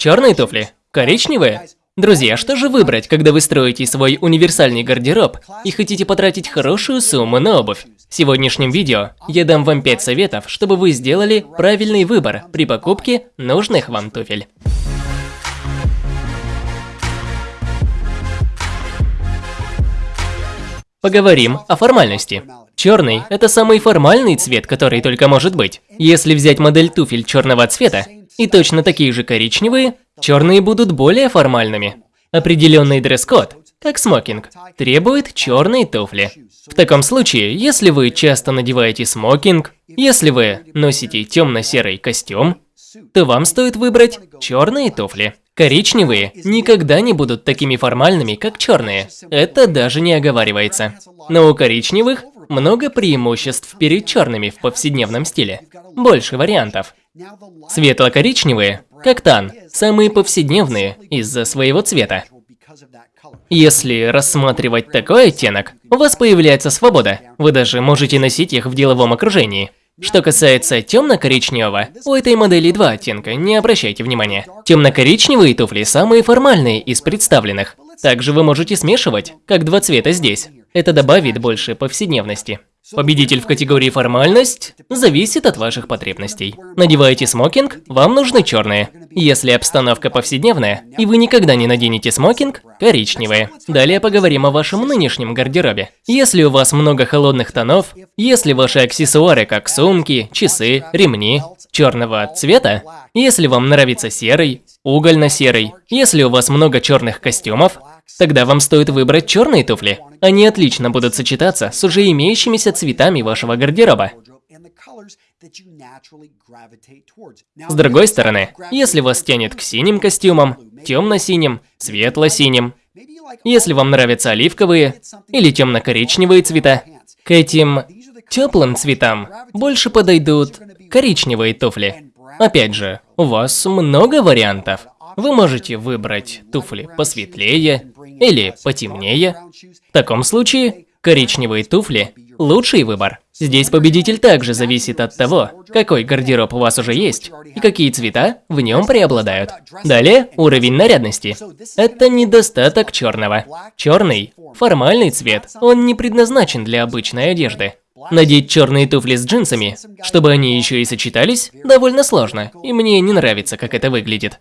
Черные туфли? Коричневые? Друзья, что же выбрать, когда вы строите свой универсальный гардероб и хотите потратить хорошую сумму на обувь? В сегодняшнем видео я дам вам 5 советов, чтобы вы сделали правильный выбор при покупке нужных вам туфель. Поговорим о формальности. Черный – это самый формальный цвет, который только может быть. Если взять модель туфель черного цвета и точно такие же коричневые, черные будут более формальными. Определенный дресс-код, как смокинг, требует черные туфли. В таком случае, если вы часто надеваете смокинг, если вы носите темно-серый костюм, то вам стоит выбрать черные туфли. Коричневые никогда не будут такими формальными, как черные. Это даже не оговаривается. Но у коричневых много преимуществ перед черными в повседневном стиле. Больше вариантов. Светло-коричневые, как тан, самые повседневные из-за своего цвета. Если рассматривать такой оттенок, у вас появляется свобода. Вы даже можете носить их в деловом окружении. Что касается темно-коричневого, у этой модели два оттенка, не обращайте внимания. Темно-коричневые туфли самые формальные из представленных. Также вы можете смешивать, как два цвета здесь. Это добавит больше повседневности. Победитель в категории формальность зависит от ваших потребностей. Надеваете смокинг, вам нужны черные. Если обстановка повседневная, и вы никогда не наденете смокинг, коричневые. Далее поговорим о вашем нынешнем гардеробе. Если у вас много холодных тонов, если ваши аксессуары, как сумки, часы, ремни, черного цвета, если вам нравится серый, угольно-серый, если у вас много черных костюмов, Тогда вам стоит выбрать черные туфли. Они отлично будут сочетаться с уже имеющимися цветами вашего гардероба. С другой стороны, если вас тянет к синим костюмам, темно-синим, светло-синим, если вам нравятся оливковые или темно-коричневые цвета, к этим теплым цветам больше подойдут коричневые туфли. Опять же, у вас много вариантов. Вы можете выбрать туфли посветлее или потемнее. В таком случае коричневые туфли – лучший выбор. Здесь победитель также зависит от того, какой гардероб у вас уже есть и какие цвета в нем преобладают. Далее уровень нарядности. Это недостаток черного. Черный – формальный цвет, он не предназначен для обычной одежды. Надеть черные туфли с джинсами, чтобы они еще и сочетались, довольно сложно, и мне не нравится, как это выглядит.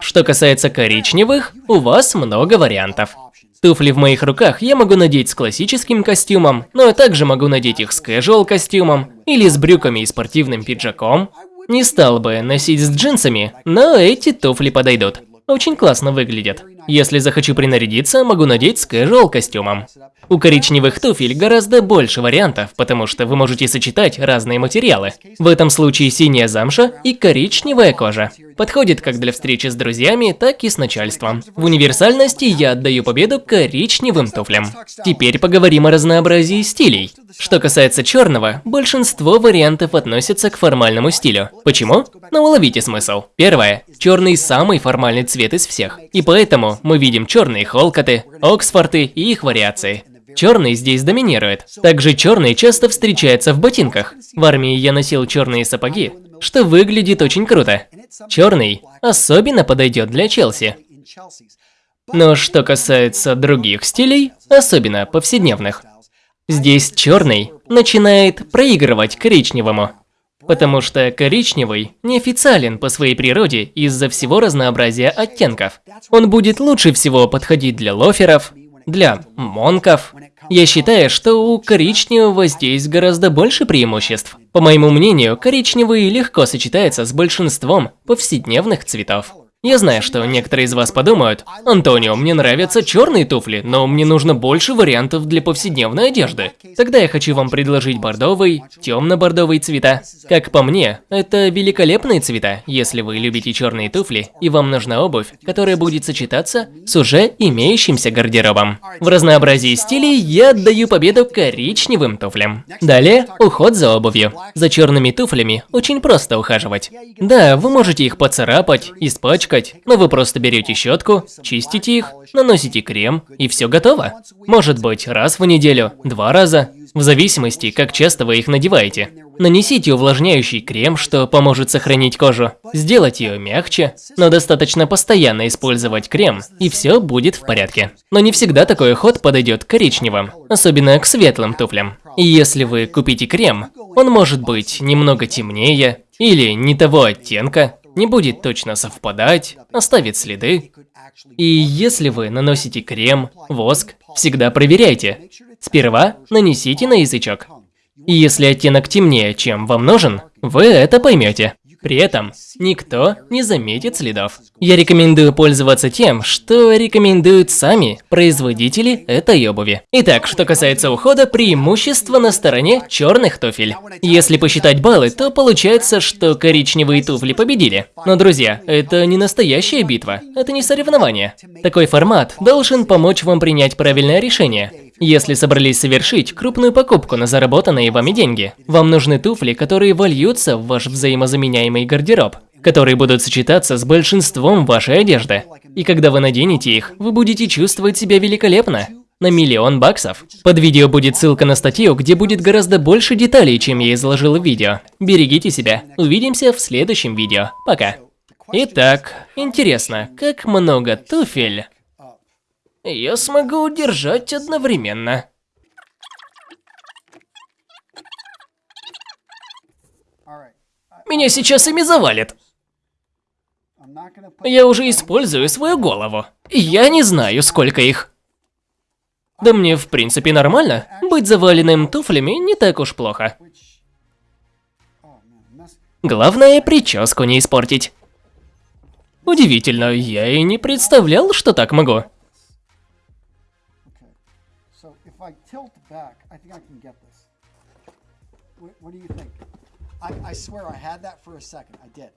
Что касается коричневых, у вас много вариантов. Туфли в моих руках я могу надеть с классическим костюмом, но я также могу надеть их с casual костюмом или с брюками и спортивным пиджаком. Не стал бы носить с джинсами, но эти туфли подойдут. Очень классно выглядят. Если захочу принарядиться, могу надеть с casual костюмом. У коричневых туфель гораздо больше вариантов, потому что вы можете сочетать разные материалы. В этом случае синяя замша и коричневая кожа. Подходит как для встречи с друзьями, так и с начальством. В универсальности я отдаю победу коричневым туфлям. Теперь поговорим о разнообразии стилей. Что касается черного, большинство вариантов относятся к формальному стилю. Почему? Ну уловите смысл. Первое. Черный самый формальный цвет из всех. И поэтому мы видим черные холкоты, оксфорты и их вариации. Черный здесь доминирует. Также черный часто встречается в ботинках. В армии я носил черные сапоги, что выглядит очень круто. Черный особенно подойдет для Челси. Но что касается других стилей, особенно повседневных, здесь черный начинает проигрывать коричневому. Потому что коричневый неофициален по своей природе из-за всего разнообразия оттенков. Он будет лучше всего подходить для лоферов, для монков. Я считаю, что у коричневого здесь гораздо больше преимуществ. По моему мнению, коричневый легко сочетается с большинством повседневных цветов. Я знаю, что некоторые из вас подумают, Антонио, мне нравятся черные туфли, но мне нужно больше вариантов для повседневной одежды. Тогда я хочу вам предложить бордовый, темно-бордовый цвета. Как по мне, это великолепные цвета, если вы любите черные туфли и вам нужна обувь, которая будет сочетаться с уже имеющимся гардеробом. В разнообразии стилей я отдаю победу коричневым туфлям. Далее, уход за обувью. За черными туфлями очень просто ухаживать. Да, вы можете их поцарапать, испачкать, пачкать, но вы просто берете щетку, чистите их, наносите крем, и все готово. Может быть, раз в неделю, два раза, в зависимости, как часто вы их надеваете. Нанесите увлажняющий крем, что поможет сохранить кожу, сделать ее мягче, но достаточно постоянно использовать крем, и все будет в порядке. Но не всегда такой уход подойдет к коричневым, особенно к светлым туфлям. И если вы купите крем, он может быть немного темнее или не того оттенка, не будет точно совпадать, оставит следы. И если вы наносите крем, воск, всегда проверяйте. Сперва нанесите на язычок. И если оттенок темнее, чем вам нужен, вы это поймете. При этом никто не заметит следов. Я рекомендую пользоваться тем, что рекомендуют сами производители этой обуви. Итак, что касается ухода, преимущество на стороне черных туфель. Если посчитать баллы, то получается, что коричневые туфли победили. Но, друзья, это не настоящая битва, это не соревнование. Такой формат должен помочь вам принять правильное решение. Если собрались совершить крупную покупку на заработанные вами деньги, вам нужны туфли, которые вольются в ваш взаимозаменяемый гардероб, которые будут сочетаться с большинством вашей одежды. И когда вы наденете их, вы будете чувствовать себя великолепно. На миллион баксов. Под видео будет ссылка на статью, где будет гораздо больше деталей, чем я изложил в видео. Берегите себя. Увидимся в следующем видео. Пока. Итак, интересно, как много туфель я смогу удержать одновременно. Меня сейчас ими завалит. Я уже использую свою голову. Я не знаю, сколько их. Да мне в принципе нормально. Быть заваленным туфлями не так уж плохо. Главное, прическу не испортить. Удивительно, я и не представлял, что так могу. I tilt back, I think I can get this. What, what do you think? I, I swear I had that for a second. I did.